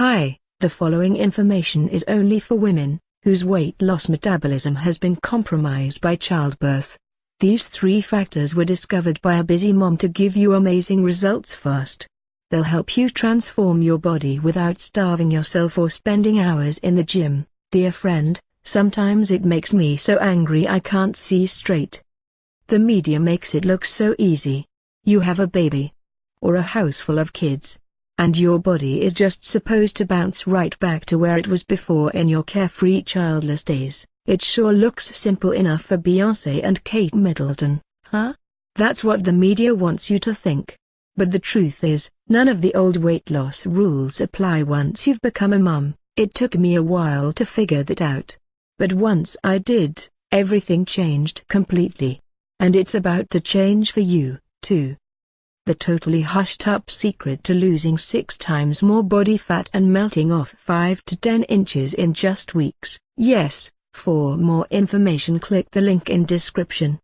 Hi, the following information is only for women, whose weight loss metabolism has been compromised by childbirth. These three factors were discovered by a busy mom to give you amazing results fast. They'll help you transform your body without starving yourself or spending hours in the gym. Dear friend, sometimes it makes me so angry I can't see straight. The media makes it look so easy. You have a baby. Or a house full of kids and your body is just supposed to bounce right back to where it was before in your carefree childless days. It sure looks simple enough for Beyonce and Kate Middleton, huh? That's what the media wants you to think. But the truth is, none of the old weight loss rules apply once you've become a mum. It took me a while to figure that out. But once I did, everything changed completely. And it's about to change for you, too the totally hushed-up secret to losing six times more body fat and melting off 5 to 10 inches in just weeks. Yes, for more information click the link in description.